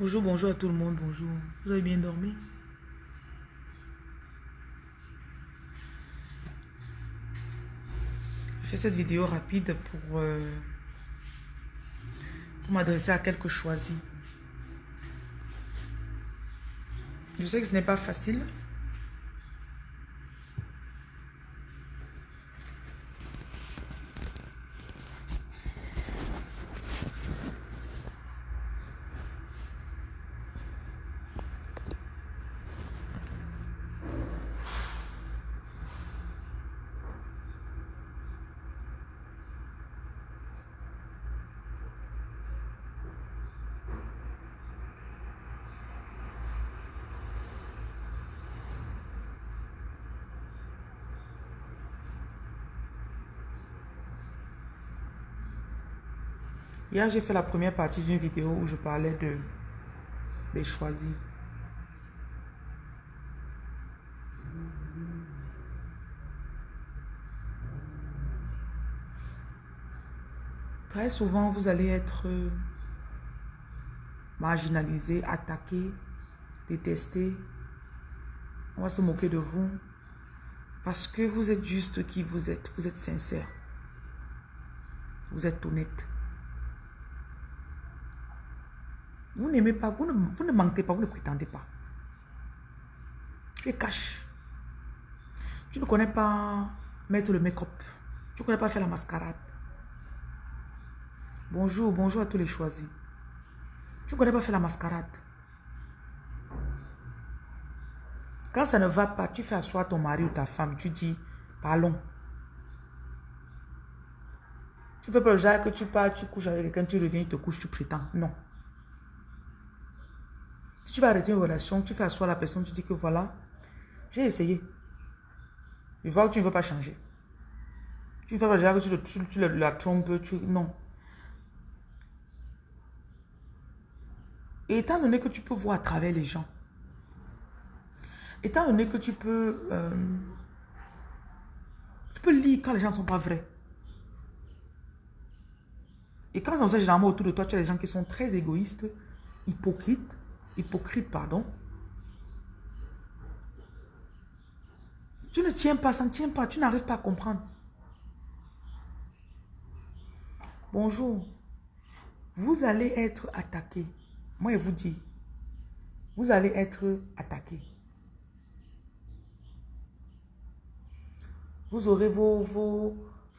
Bonjour, bonjour à tout le monde, bonjour. Vous avez bien dormi? Je fais cette vidéo rapide pour, euh, pour m'adresser à quelques choisis. Je sais que ce n'est pas facile. Hier, j'ai fait la première partie d'une vidéo où je parlais de des choisis. Très souvent, vous allez être marginalisé, attaqué, détesté. On va se moquer de vous parce que vous êtes juste qui vous êtes. Vous êtes sincère. Vous êtes honnête. Vous n'aimez pas, vous ne, vous ne mentez pas, vous ne prétendez pas. Tu es cash. Tu ne connais pas mettre le make-up. Tu ne connais pas faire la mascarade. Bonjour, bonjour à tous les choisis. Tu ne connais pas faire la mascarade. Quand ça ne va pas, tu fais asseoir ton mari ou ta femme, tu dis, parlons. Tu fais pas le genre que tu pars, tu couches avec quelqu'un, tu reviens, tu te couches, tu prétends. Non. Si tu vas arrêter une relation, tu fais asseoir la personne, tu dis que voilà, j'ai essayé. Je vois que tu ne veux pas changer. Tu fais déjà que tu, la trompes. Non. Et étant donné que tu peux voir à travers les gens, étant donné que tu peux... Euh, tu peux lire quand les gens ne sont pas vrais. Et quand on sait généralement autour de toi, tu as des gens qui sont très égoïstes, hypocrites, hypocrite, pardon. Tu ne tiens pas, ça ne tient pas, tu n'arrives pas à comprendre. Bonjour. Vous allez être attaqué. Moi, je vous dis, vous allez être attaqué. Vous aurez vos... vos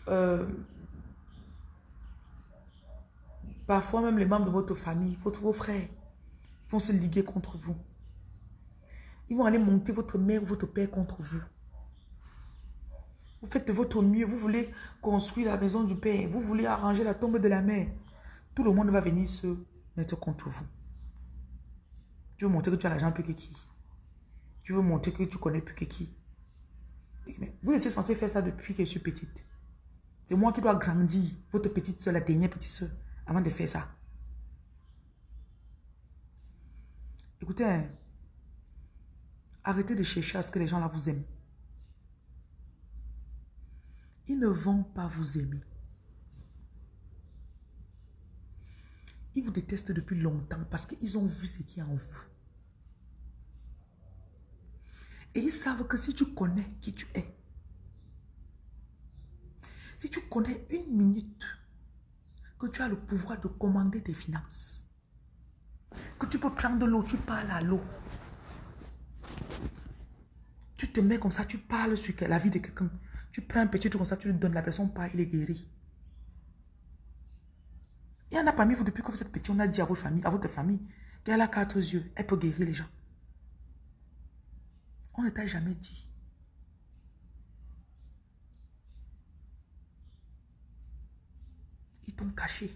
euh, parfois même les membres de votre famille, votre, vos frères, vont se liguer contre vous. Ils vont aller monter votre mère ou votre père contre vous. Vous faites votre mieux. Vous voulez construire la maison du père. Vous voulez arranger la tombe de la mère. Tout le monde va venir se mettre contre vous. Tu veux montrer que tu as l'argent plus que qui Tu veux montrer que tu connais plus que qui Vous étiez censé faire ça depuis que je suis petite. C'est moi qui dois grandir, votre petite soeur, la dernière petite soeur, avant de faire ça. Écoutez, hein, arrêtez de chercher à ce que les gens là vous aiment. Ils ne vont pas vous aimer. Ils vous détestent depuis longtemps parce qu'ils ont vu ce qui est en vous. Et ils savent que si tu connais qui tu es, si tu connais une minute que tu as le pouvoir de commander tes finances, que tu peux prendre de l'eau, tu parles à l'eau. Tu te mets comme ça, tu parles sur la vie de quelqu'un. Tu prends un petit truc comme ça, tu lui donnes, la personne part, il est guéri. Il y en a parmi vous, depuis que vous êtes petit, on a dit à votre famille, à votre famille qu'elle a quatre yeux, elle peut guérir les gens. On ne t'a jamais dit. Ils t'ont caché.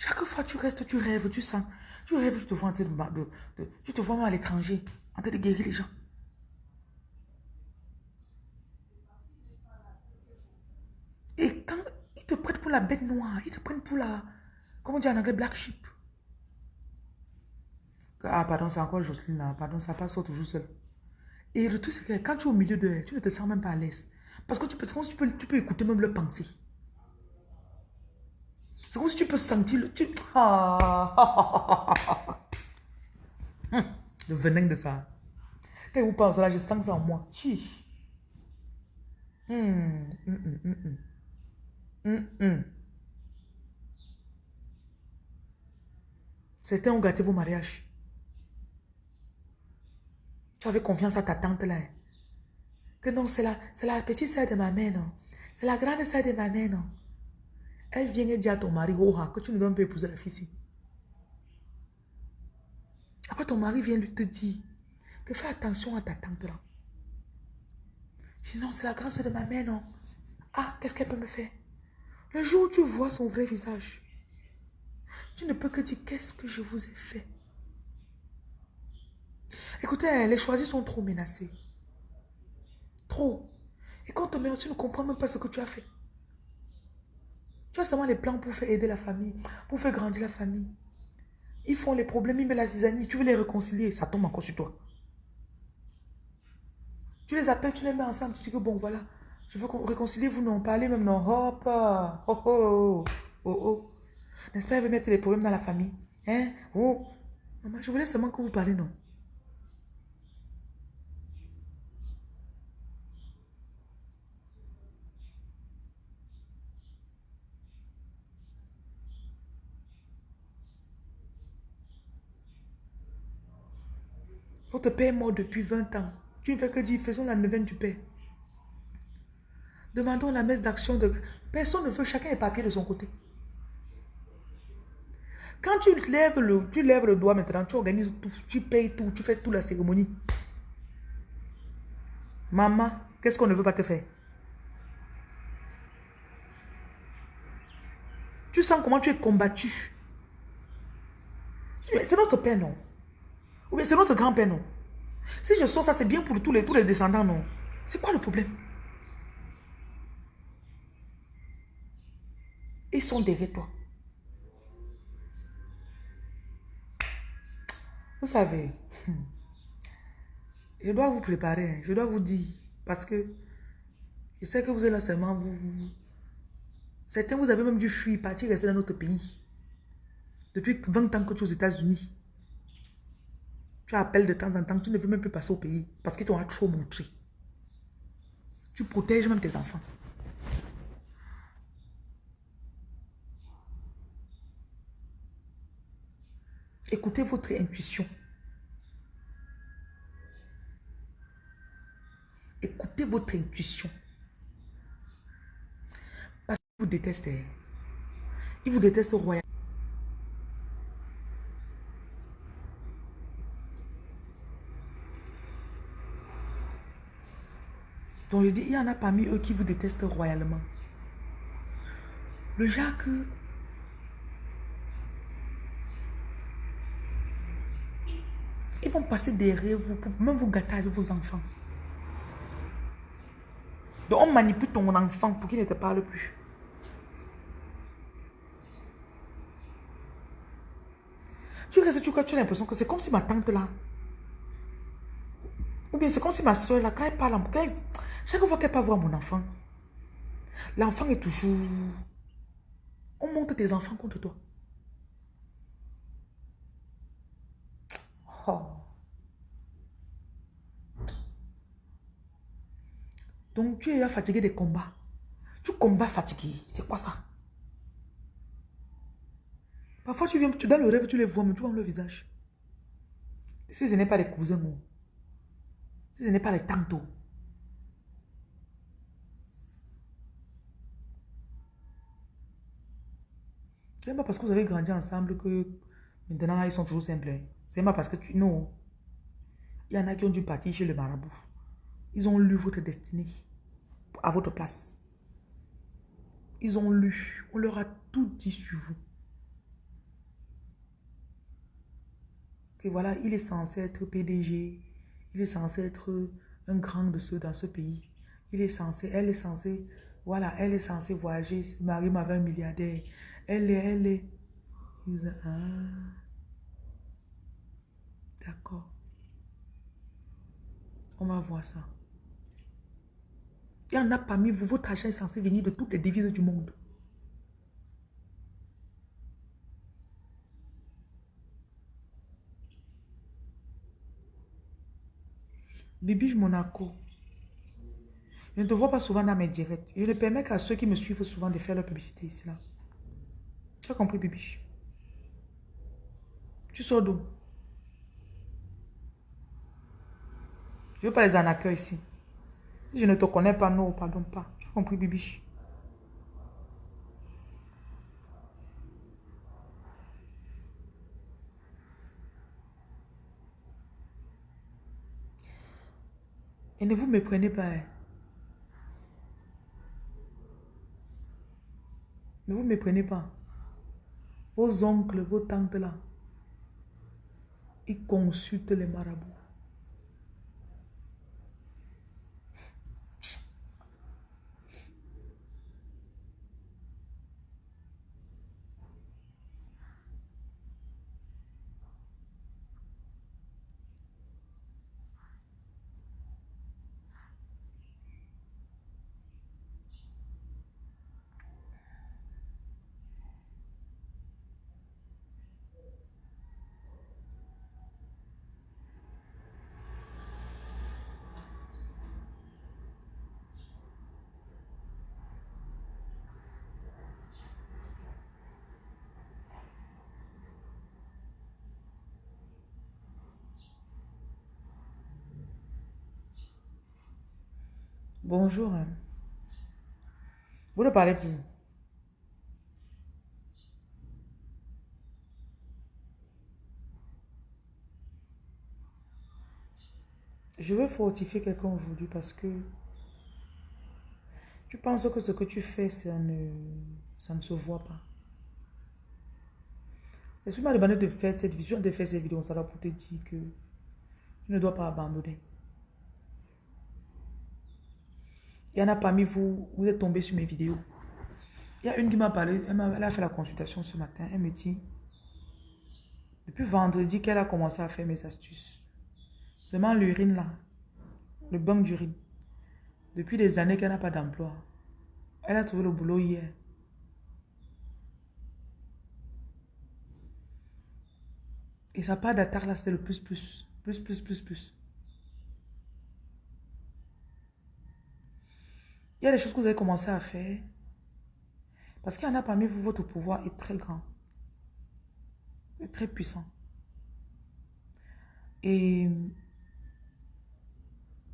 Chaque fois tu restes, tu rêves, tu sens. Tu rêves, tu te vois train de, tu te vois à l'étranger, en train de guérir les gens. Et quand ils te prennent pour la bête noire, ils te prennent pour la, comment dire en anglais, black sheep. Ah, pardon, c'est encore Jocelyne là. Pardon, ça passe toujours seul. Et le truc, c'est que quand tu es au milieu de tu ne te sens même pas à l'aise. Parce que tu peux, tu peux, tu peux écouter même leurs pensées. C'est comme si tu peux sentir le... Tu... Ah. Hum, le venin de ça. Quand vous parlez là, je sens ça en moi. Chi. Hum, hum, hum, Certains ont gâté vos mariages. Tu avais confiance à ta tante là. Que non, c'est la, la petite sœur de ma mère, non. C'est la grande sœur de ma mère, non. Elle vient et dit à ton mari, oh, que tu ne dois pas épouser la fille Après, ton mari vient lui te dire fais attention à ta tante là. Sinon, c'est la sœur de ma mère, non. Ah, qu'est-ce qu'elle peut me faire? Le jour où tu vois son vrai visage, tu ne peux que dire, qu'est-ce que je vous ai fait? Écoutez, les choisis sont trop menacés. Trop. Et quand on menace, tu ne comprends même pas ce que tu as fait. Seulement les plans pour faire aider la famille, pour faire grandir la famille. Ils font les problèmes, ils mettent la zizanie, tu veux les réconcilier, ça tombe encore sur toi. Tu les appelles, tu les mets ensemble, tu dis que bon, voilà, je veux réconcilier, vous non, parlez même non, hop, oh, oh, oh, oh, N'est-ce pas, elle veut mettre les problèmes dans la famille. Hein, oh. Maman, je voulais seulement que vous parlez, non. Père est mort depuis 20 ans. Tu ne fais que dire, faisons la neuvaine du père. Demandons la messe d'action de... Personne ne veut, chacun est papier de son côté. Quand tu lèves le, tu lèves le doigt maintenant, tu organises tout, tu payes tout, tu fais toute la cérémonie. Maman, qu'est-ce qu'on ne veut pas te faire? Tu sens comment tu es combattu. C'est notre père, non? Ou bien c'est notre grand-père, non? Si je sens ça, c'est bien pour tous les, tous les descendants, non? C'est quoi le problème? Ils sont derrière toi. Vous savez, je dois vous préparer, hein. je dois vous dire, parce que je sais que vous êtes là seulement, vous, certains vous avez même dû fuir, partir, rester dans notre pays. Depuis 20 ans que tu es aux États-Unis. Tu appelles de temps en temps, tu ne veux même plus passer au pays parce qu'ils t'ont trop montré. Tu protèges même tes enfants. Écoutez votre intuition. Écoutez votre intuition. Parce qu'ils vous détestent. Hein. Ils vous détestent royal. Donc je dis, il y en a parmi eux qui vous détestent royalement. Le Jacques, ils vont passer derrière vous pour même vous gâter avec vos enfants. Donc on manipule ton enfant pour qu'il ne te parle plus. Tu restes, tu, tu as l'impression que c'est comme si ma tante là, ou bien c'est comme si ma soeur là, quand elle parle, quand elle, chaque fois qu'elle peut voir mon enfant, l'enfant est toujours... On monte tes enfants contre toi. Oh. Donc tu es fatigué des combats. Tu combats fatigué. C'est quoi ça? Parfois tu viens, tu dans le rêve, tu les vois, mais tu vois le visage. Si ce n'est pas les cousins, si ce n'est pas les tantes, C'est pas parce que vous avez grandi ensemble que maintenant ils sont toujours simples. C'est pas parce que tu... Non. Il y en a qui ont dû partir chez le marabout. Ils ont lu votre destinée à votre place. Ils ont lu. On leur a tout dit sur vous. Que voilà, il est censé être PDG. Il est censé être un grand de ceux dans ce pays. Il est censé, elle est censée, voilà, elle est censée voyager. Marie m'avait un milliardaire. Elle est, elle est. Ah, d'accord. On va voir ça. Il y en a parmi vous, votre argent est censé venir de toutes les devises du monde. Bibi Monaco, je ne te vois pas souvent dans mes directs. Je ne permets qu'à ceux qui me suivent souvent de faire leur publicité ici. Là. Tu as compris, Bibiche? Tu sors d'où? Je ne veux pas les en ici. Si je ne te connais pas, non, pardon pas. Tu as compris, Bibiche? Et ne vous méprenez pas. Hein. Ne vous méprenez pas. Vos oncles, vos tantes là, ils consultent les marabouts. Bonjour. Vous ne parlez plus. Je veux fortifier quelqu'un aujourd'hui parce que tu penses que ce que tu fais, ça ne, ça ne se voit pas. L'esprit m'a demandé de faire cette vision, de faire cette vidéo, ça pour te dire que tu ne dois pas abandonner. Il y en a parmi vous, vous êtes tombé sur mes vidéos. Il y a une qui m'a parlé, elle, a, fait la consultation ce matin. Elle me dit, depuis vendredi qu'elle a commencé à faire mes astuces. Seulement l'urine là, le banc d'urine. Depuis des années qu'elle n'a pas d'emploi. Elle a trouvé le boulot hier. Et sa part d'attaque là, c'était le plus, plus, plus, plus, plus, plus. Il y a des choses que vous avez commencé à faire. Parce qu'il y en a parmi vous, votre pouvoir est très grand. Est très puissant. Et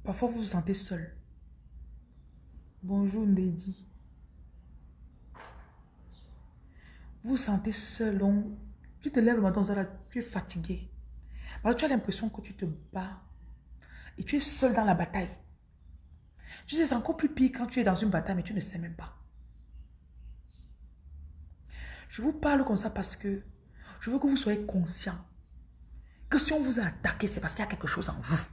parfois vous vous sentez seul. Bonjour Ndedi. Vous vous sentez seul. tu te lèves le matin, tu es fatigué. tu as l'impression que tu te bats. Et tu es seul dans la bataille. Tu sais, c'est encore plus pire quand tu es dans une bataille, mais tu ne sais même pas. Je vous parle comme ça parce que je veux que vous soyez conscient que si on vous a attaqué, c'est parce qu'il y a quelque chose en vous.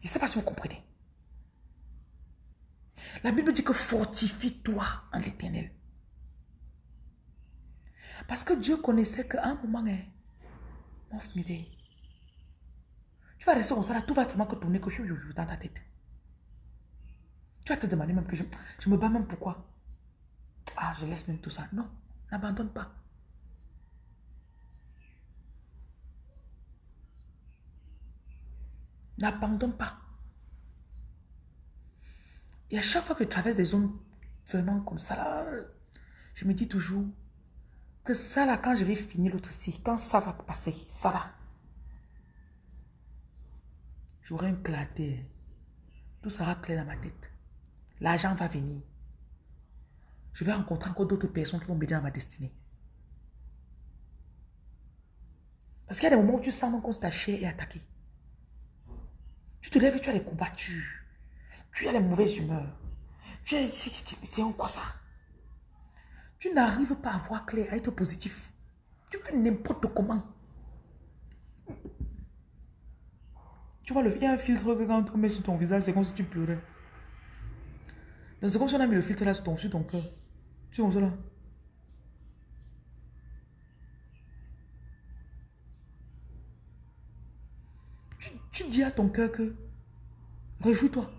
Je ne sais pas si vous comprenez. La Bible dit que fortifie-toi en l'éternel. Parce que Dieu connaissait qu'à un moment, hein, mon tu vas rester comme ça, là, tout va seulement que tourner que dans ta tête. Tu vas te demander même que je, je me bats même pourquoi. Ah, je laisse même tout ça. Non, n'abandonne pas. N'abandonne pas. Et à chaque fois que je traverse des zones vraiment comme ça, là, je me dis toujours que ça, là, quand je vais finir l'autre quand ça va passer, ça, là, J'aurai un clarté. Tout sera clair dans ma tête. L'argent va venir. Je vais rencontrer encore d'autres personnes qui vont m'aider dans ma destinée. Parce qu'il y a des moments où tu sens qu'on se et attaqué. Tu te lèves et tu as les combattus. Tu as les mauvaises humeurs. Tu es... C'est en quoi ça? Tu n'arrives pas à voir clair, à être positif. Tu fais n'importe comment. Tu vois, le, il y a un filtre que quand on met sur ton visage, c'est comme si tu pleurais. C'est comme si on a mis le filtre là sur ton, sur ton cœur. C'est comme ça là. Tu, dis à ton cœur que réjouis-toi.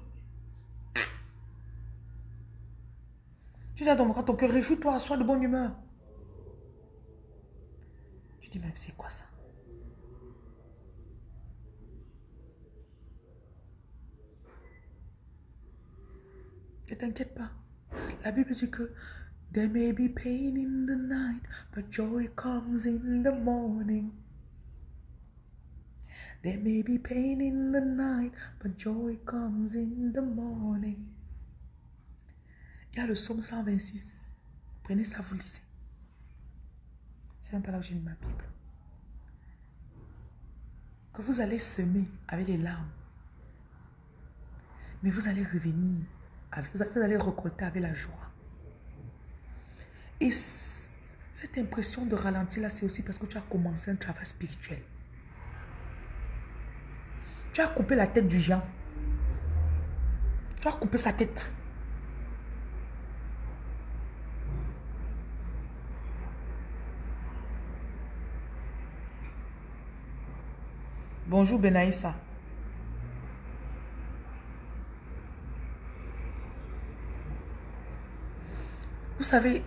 Tu dis à ton, ton cœur, réjouis-toi, sois de bonne humeur. Tu dis, mais c'est quoi ça? Ne t'inquiète pas. La Bible dit que There may be pain in the night, but joy comes in the morning. There may be pain in the night, but joy comes in the morning. Il y a le psaume 126. Prenez ça, vous lisez. C'est même pas là où j'ai mis ma Bible. Que vous allez semer avec les larmes. Mais vous allez revenir. Vous allez récolter avec la joie. Et cette impression de ralentir là, c'est aussi parce que tu as commencé un travail spirituel. Tu as coupé la tête du géant. Tu as coupé sa tête. Bonjour Benaïssa. Vous savez,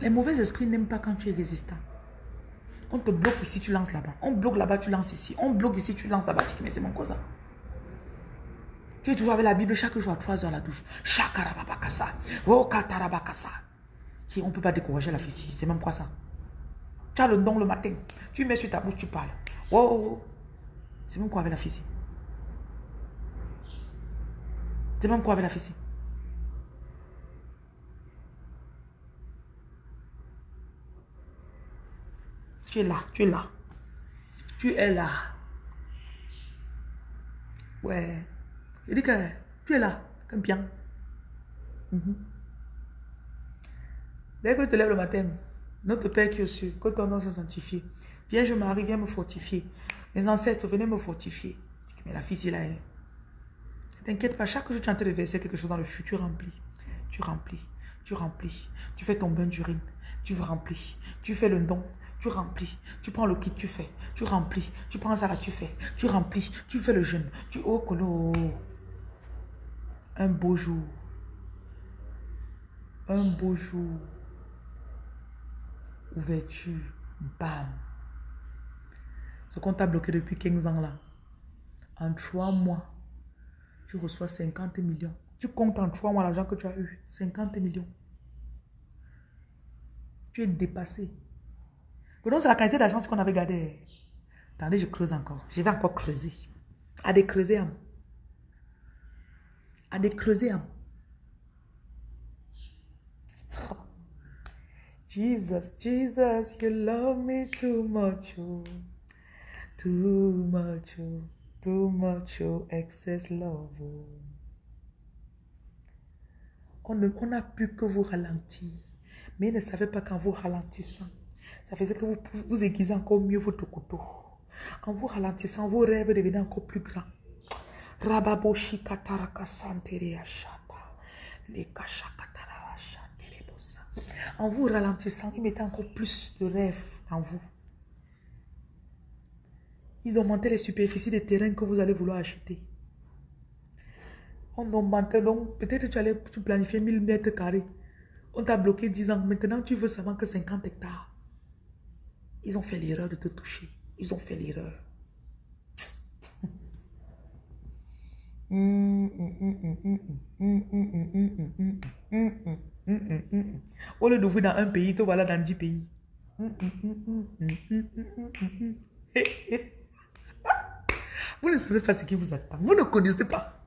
les mauvais esprits n'aiment pas quand tu es résistant. On te bloque ici, tu lances là-bas. On bloque là-bas, tu lances ici. On bloque ici, tu lances là-bas. Mais c'est mon cosa. Tu es toujours avec la Bible chaque jour à 3 heures à la douche. Chakarabakasa. Oh, katarabakasa. Si on ne peut pas décourager la fille c'est même quoi ça? Tu as le don le matin. Tu mets sur ta bouche, tu parles. Oh, oh, oh. C'est même quoi avec la fille C'est même quoi avec la fille Tu es là, tu es là. Tu es là. Ouais. Il dit que tu es là, comme bien. Mhm. Dès que tu te lèves le matin, notre Père qui est au que ton nom soit sanctifié. Vierge Marie, viens me fortifier. Mes ancêtres, venez me fortifier. Mais la fille, c'est là. Ne t'inquiète pas, chaque jour tu es de verser quelque chose dans le futur, tu remplis. Tu remplis, tu remplis. Tu fais ton bain d'urine, tu remplis. Tu fais le don, tu remplis. Tu prends le kit, tu fais. Tu remplis. Tu prends ça tu fais. Tu remplis. Tu fais le jeûne. Tu oh colo. Un beau jour. Un beau jour. Ouverture. Bam. Ce qu'on t'a bloqué depuis 15 ans là. En 3 mois, tu reçois 50 millions. Tu comptes en 3 mois l'argent que tu as eu. 50 millions. Tu es dépassé. Donc, c'est la qualité d'argent qu'on avait gardé. Attendez, je creuse encore. Je vais encore creuser. À des creuser, À des creuser, Jesus, Jesus, you love me too much, oh. Too much, oh. Too much, oh. Excess love, oh. On n'a pu que vous ralentir. Mais il ne savait pas qu'en vous ralentissant, ça faisait que vous, vous aiguisez encore mieux votre couteau. En vous ralentissant, vos rêves devenaient encore plus grands. En vous ralentissant, ils mettaient encore plus de rêves en vous. Ils augmentaient les superficies de terrain que vous allez vouloir acheter. On augmentait donc, peut-être tu allais planifier 1000 mètres carrés. On t'a bloqué 10 ans. Maintenant, tu veux seulement que 50 hectares. Ils ont fait l'erreur de te toucher. Ils ont fait l'erreur. Au lieu d'ouvrir dans un pays, te voilà dans 10 pays. Vous ne savez pas ce qui vous attend. Vous ne connaissez pas.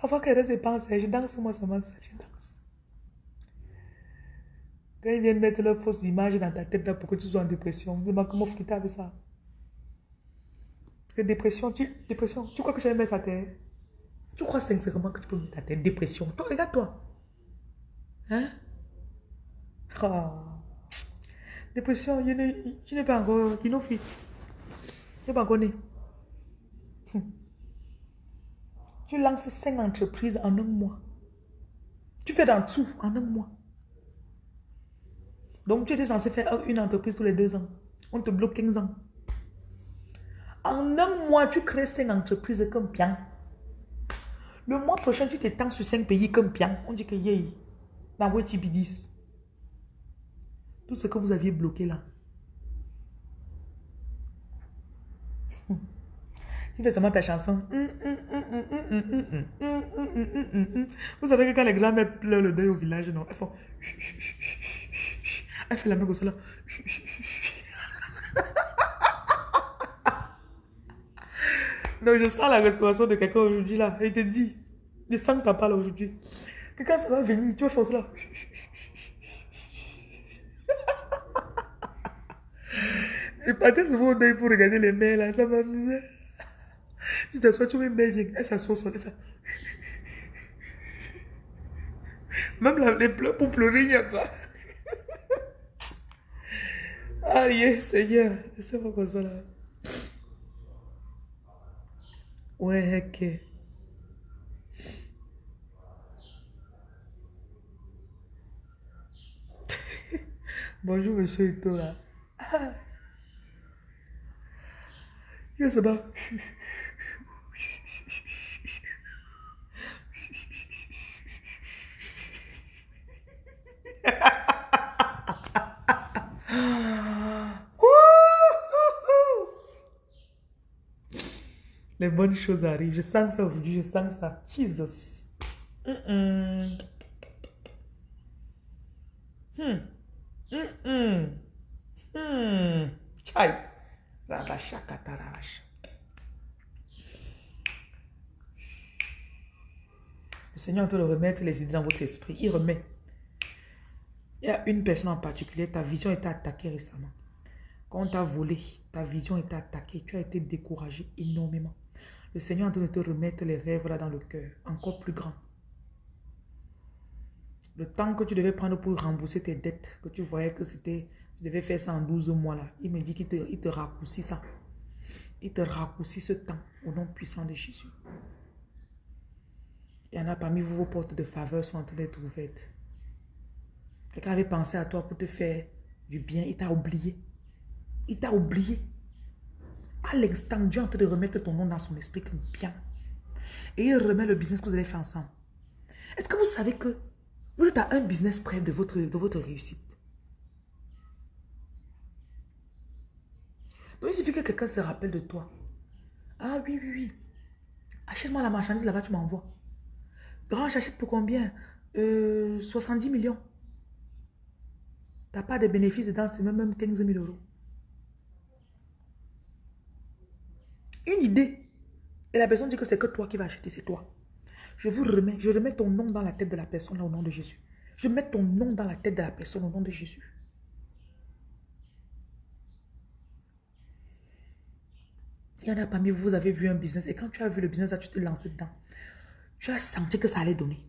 Parfois, quand je pense, je danse, moi, ça m'a je danse. Quand ils viennent mettre leurs fausses images dans ta tête là pour que tu sois en dépression, dis-moi comment quitter avec ça? Que dépression, tu, dépression, tu crois que je vais mettre à terre Tu crois sincèrement que tu peux mettre à terre dépression Toi, regarde-toi. Hein? Oh. Dépression, je n'ai pas encore. Je n'ai pas encore né. Tu lances cinq entreprises en un mois. Tu fais dans tout en un mois. Donc, tu étais censé faire une entreprise tous les deux ans. On te bloque 15 ans. En un mois, tu crées 5 entreprises comme bien. Le mois prochain, tu t'étends sur 5 pays comme bien. On dit que yay. Vos 10. Tout ce que vous aviez bloqué là. Tu fais seulement ta chanson. Vous savez que quand les grands-mères pleurent le deuil au village, non, elles font... Elle fait la main comme ça là. Donc je sens la restauration de quelqu'un aujourd'hui là. Il te dit, je sens que tu parles aujourd'hui. Que quand ça va venir, tu vas faire cela. Je partais souvent au deuil pour regarder les mères là, ça m'amusait. Je t'assois, tu vois une mère vient, elle s'assoit sur les femmes. Même les pleurs pour pleurer, il n'y a pas. Aïe, Seigneur, c'est pas comme ça là. Ouais, ok. Bonjour, monsieur Ito là. Il se bat. Les bonnes choses arrivent. Je sens ça aujourd'hui, je sens ça. Jesus. Mm -mm. Hmm. Mm hmm. Chai. Rabasha katarabasha. Le Seigneur te le remettre les idées dans votre esprit. Il remet. Il y a une personne en particulier, ta vision était attaquée récemment. Quand on t'a volé, ta vision était attaquée. Tu as été découragé énormément. Le Seigneur est en train de te remettre les rêves là dans le cœur, encore plus grand. Le temps que tu devais prendre pour rembourser tes dettes, que tu voyais que c'était, tu devais faire ça en 12 mois là, il me dit qu'il te, il te raccourcit ça. Il te raccourcit ce temps au nom puissant de Jésus. Il y en a parmi vous, vos portes de faveur sont en train d'être ouvertes. Quelqu'un avait pensé à toi pour te faire du bien, il t'a oublié. Il t'a oublié. À l'instant, Dieu est en train de remettre ton nom dans son esprit comme bien. Et il remet le business que vous allez faire ensemble. Est-ce que vous savez que vous êtes à un business près de votre, de votre réussite? Donc il suffit que quelqu'un se rappelle de toi. Ah oui, oui, oui. Achète-moi la marchandise là-bas, tu m'envoies. Grand, j'achète pour combien? Euh, 70 millions. Tu n'as pas de bénéfices dedans, c'est même 15 000 euros. Une idée. Et la personne dit que c'est que toi qui vas acheter, c'est toi. Je vous remets, je remets ton nom dans la tête de la personne là au nom de Jésus. Je mets ton nom dans la tête de la personne au nom de Jésus. Il y en a parmi vous, vous avez vu un business et quand tu as vu le business là, tu t'es lancé dedans. Tu as senti que ça allait donner.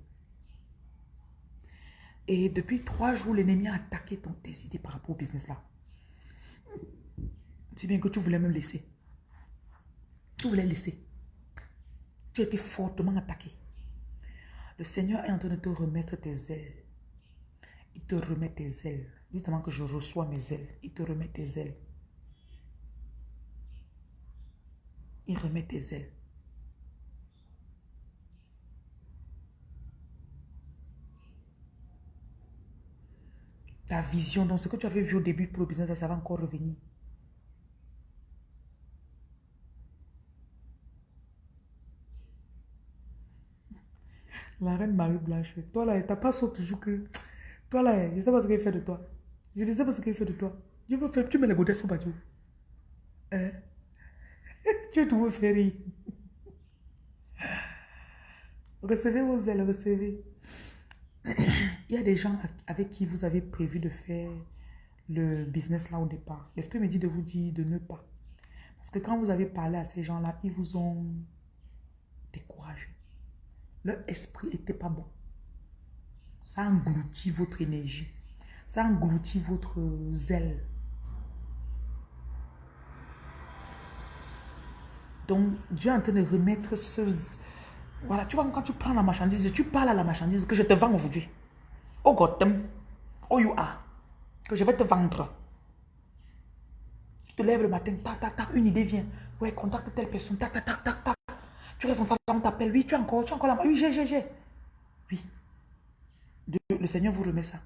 Et depuis trois jours, l'ennemi a attaqué ton, tes idées par rapport au business là. C'est bien que tu voulais même laisser. Tu voulais laisser. Tu as été fortement attaqué. Le Seigneur est en train de te remettre tes ailes. Il te remet tes ailes. Dites-moi que je reçois mes ailes. Il te remet tes ailes. Il remet tes ailes. Ta vision, donc ce que tu avais vu au début pour le business, ça va encore revenir. La reine Marie-Blanche, toi là, t'as pas sauté toujours que... Toi là, je sais pas ce qu'il fait de toi. Je ne sais pas ce qu'il fait de toi. Je veux faire, tu mets les godesses sur Badiou. Hein? tu te veux faire. Recevez vos ailes, recevez. Il y a des gens avec qui vous avez prévu de faire le business là au départ. L'esprit me dit de vous dire de ne pas. Parce que quand vous avez parlé à ces gens-là, ils vous ont découragé. Leur esprit n'était pas bon. Ça engloutit votre énergie. Ça engloutit votre zèle. Donc, Dieu est en train de remettre ce... Voilà, tu vois, quand tu prends la marchandise, tu parles à la marchandise que je te vends aujourd'hui. Oh Gotham, oh you are, que je vais te vendre. Tu te lèves le matin, tac, tac, tac, une idée vient. Ouais, contacte telle personne, tac, tac, tac, tac. Tu es responsable, on t'appelle. Oui, tu as encore, tu encore la Oui, j'ai, j'ai, j'ai. Oui. le Seigneur vous remet ça.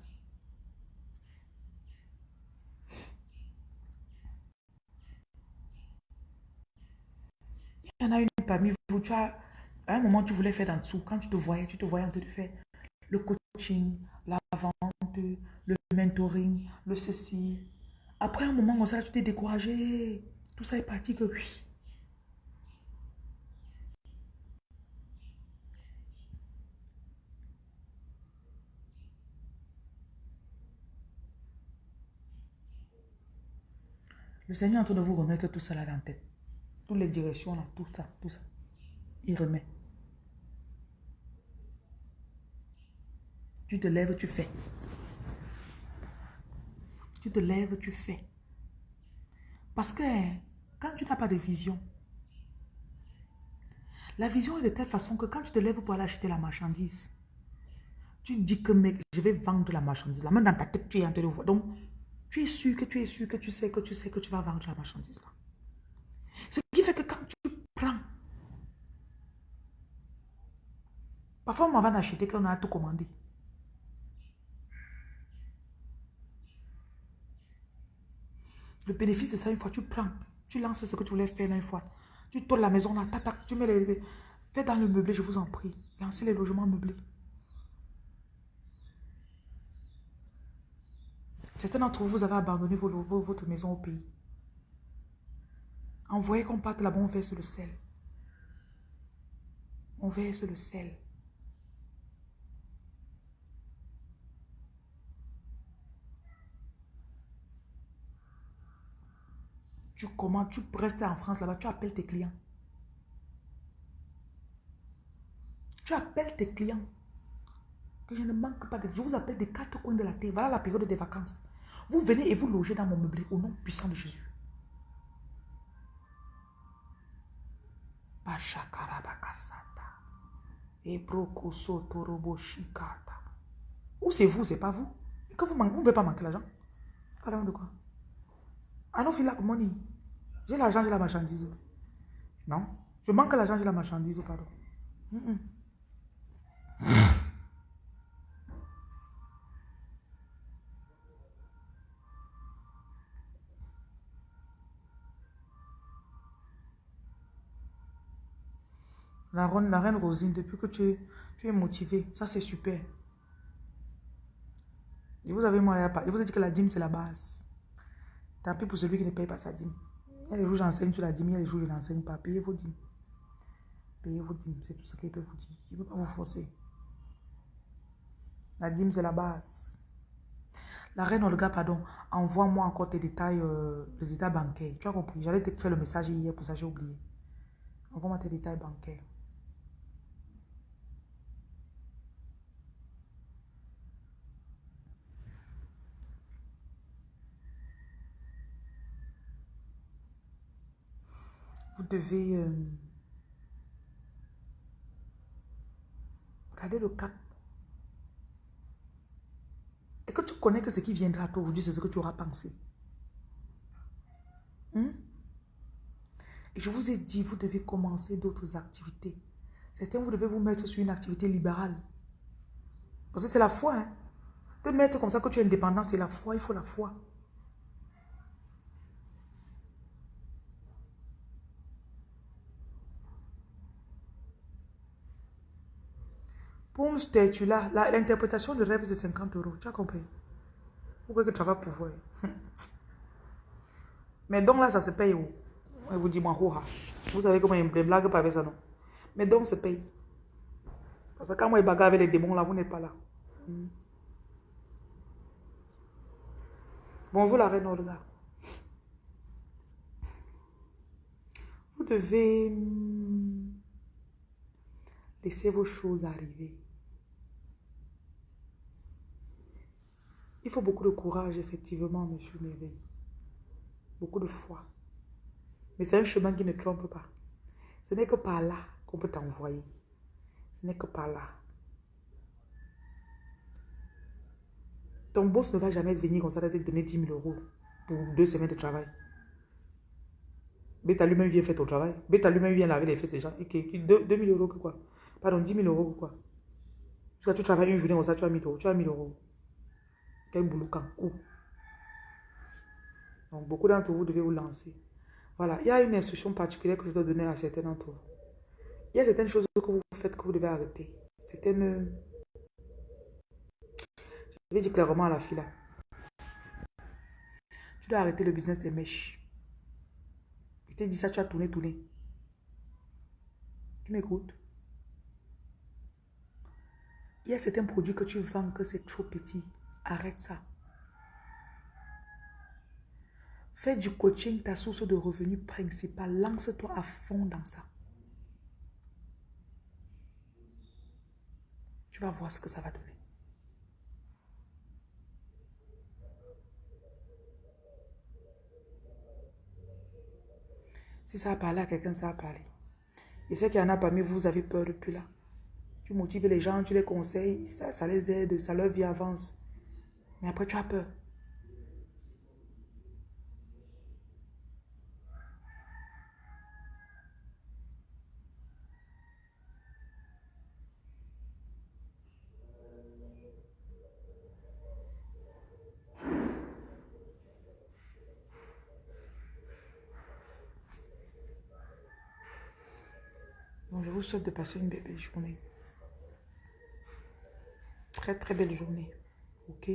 Il y en a une parmi vous, tu as, à un moment, tu voulais faire dans dessous. Quand tu te voyais, tu te voyais en train de faire le coaching, la vente, le mentoring, le ceci. Après un moment comme ça, tu t'es découragé. Tout ça est parti que oui. Le Seigneur est en train de vous remettre tout ça là dans la tête. Toutes les directions là, tout ça, tout ça. Il remet. Tu te lèves, tu fais. Tu te lèves, tu fais. Parce que quand tu n'as pas de vision, la vision est de telle façon que quand tu te lèves pour aller acheter la marchandise, tu dis que mec, je vais vendre la marchandise. La main dans ta tête, tu es en train de voir. Tu es sûr que tu es sûr que tu sais que tu sais que tu vas vendre la marchandise là. Ce qui fait que quand tu prends, parfois on va en acheter qu'on a tout commandé. Le bénéfice de ça, une fois, tu prends, tu lances ce que tu voulais faire une fois. Tu tournes la maison, là, tac, tu mets les... Fais dans le meublé, je vous en prie. Lancez les logements meublés. Certains d'entre vous, vous avez abandonné votre maison au pays. Envoyez qu'on parte là-bas, on verse le sel. On verse le sel. Tu commandes, tu restes en France là-bas, tu appelles tes clients. Tu appelles tes clients. Que je ne manque pas de... Je vous appelle des quatre coins de la terre. Voilà la période des vacances. Vous venez et vous logez dans mon meublé au nom puissant de Jésus. Ou c'est vous, c'est pas vous? Et que vous ne pouvez pas manquer l'argent. Parlons de quoi? I money. J'ai l'argent, j'ai la marchandise. Non? Je manque l'argent, j'ai la marchandise, pardon. La reine, Rosine, depuis que tu es, motivé, ça c'est super. Et vous avez vous dit que la dîme c'est la base. Tant pis pour celui qui ne paye pas sa dîme. Il y a des jours j'enseigne sur la dîme, il y a des jours je n'enseigne pas. Payez vos dîmes. Payez vos dîmes, c'est tout ce qu'il peut vous dire. Il ne peut pas vous forcer. La dîme, c'est la base. La reine Olga, pardon, envoie-moi encore tes détails, euh, les détails bancaires. Tu as compris? J'allais te faire le message hier, pour ça j'ai oublié. Envoie-moi tes détails bancaires. Vous devez euh, garder le cap. Et que tu connais que ce qui viendra à toi aujourd'hui, c'est ce que tu auras pensé. Hmm? Et je vous ai dit, vous devez commencer d'autres activités. Certains, vous devez vous mettre sur une activité libérale. Parce que c'est la foi. Hein? De mettre comme ça que tu es indépendant, c'est la foi, il faut la foi. Pour un statut là, l'interprétation de rêve, c'est 50 euros. Tu as compris? Pourquoi que tu vas pouvoir? Mais donc là, ça se paye où? Je vous dis, moi, Vous savez comment il me blague pas avec ça, non? Mais donc, se paye. Parce que quand moi, je bagarre avec les démons, là, vous n'êtes pas là. Hmm. Bonjour, la reine Olga. Vous devez hmm, laisser vos choses arriver. Il faut beaucoup de courage, effectivement, monsieur Merveille. Beaucoup de foi. Mais c'est un chemin qui ne trompe pas. Ce n'est que par là qu'on peut t'envoyer. Ce n'est que par là. Ton boss ne va jamais venir comme ça te donner 10 000 euros pour deux semaines de travail. Beta lui-même vient faire ton travail. Beta lui-même vient laver les fesses des gens. Et 2 000 euros que quoi? Pardon, 10 000 euros que quoi? Parce que tu travailles une journée comme ça, tu as 1000 euros. Tu as 1000 euros boulot Donc, beaucoup d'entre vous devez vous lancer. Voilà, il y a une instruction particulière que je dois donner à certains d'entre vous. Il y a certaines choses que vous faites que vous devez arrêter. Certaines... Je vais dire clairement à la fille là. Tu dois arrêter le business des mèches. Je t'ai dit ça, tu as tourné, tourné. Tu m'écoutes? Il y a certains produits que tu vends que c'est trop petit. Arrête ça. Fais du coaching ta source de revenus principale. Lance-toi à fond dans ça. Tu vas voir ce que ça va donner. Si ça a parlé à quelqu'un, ça a parlé. Et ce qu'il y en a parmi vous, vous avez peur depuis là. Tu motives les gens, tu les conseilles, ça, ça les aide, ça leur vie avance. Mais après, tu as peur. Je vous souhaite de passer une belle journée. Très, très belle journée. OK?